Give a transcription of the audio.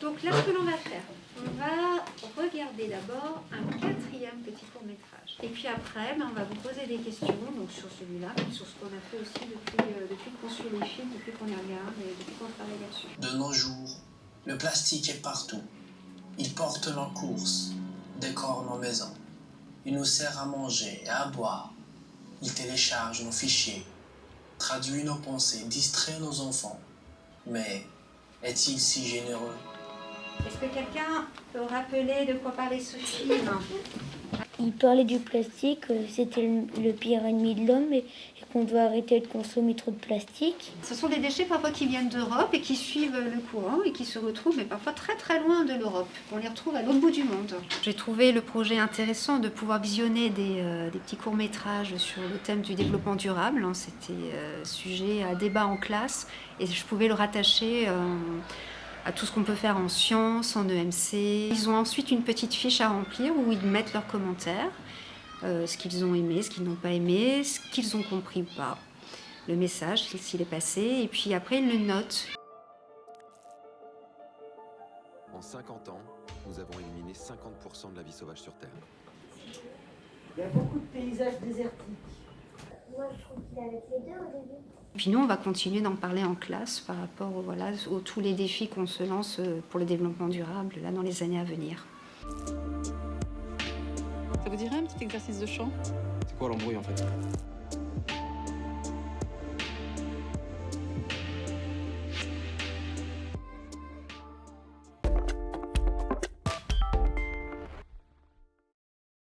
Donc là, ce que l'on va faire, on va regarder d'abord un quatrième petit court-métrage. Et puis après, ben, on va vous poser des questions donc sur celui-là, sur ce qu'on a fait aussi depuis, euh, depuis qu'on suit les films, depuis qu'on les regarde et depuis qu'on travaille là-dessus. De nos jours, le plastique est partout. Il porte nos courses, décore nos maisons. Il nous sert à manger et à boire. Il télécharge nos fichiers, traduit nos pensées, distrait nos enfants. Mais est-il si généreux? Est-ce que quelqu'un peut rappeler de quoi parlait ce film Il parlait du plastique, euh, c'était le, pire ennemi de l'homme et, qu'on doit arrêter de consommer trop de plastique. Ce sont des déchets parfois qui viennent d'Europe et qui suivent le courant et qui se retrouvent, mais parfois très très loin de l'Europe. On les retrouve à l'autre bout du monde. J'ai trouvé le projet intéressant de pouvoir visionner des, euh, des petits courts-métrages sur le thème du développement durable. hein. C'était euh, sujet à débat en classe et je pouvais le rattacher euh, à tout ce qu'on peut faire en sciences, en EMC. Ils ont ensuite une petite fiche à remplir où ils mettent leurs commentaires, euh, ce qu'ils ont aimé, ce qu'ils n'ont pas aimé, ce qu'ils ont compris ou pas le message, s'il est passé, et puis après, ils le notent. En 50 ans, nous avons éliminé 50% de la vie sauvage sur Terre. Il y a beaucoup de paysages désertiques. Moi, je trouve qu'il avait les deux au début. Puis nous, on va continuer d'en parler en classe par rapport aux, voilà, aux tous les défis qu'on se lance euh, pour le développement durable là, dans les années à venir. Ça vous dirait un petit exercice de chant? C'est quoi l'embrouille en fait?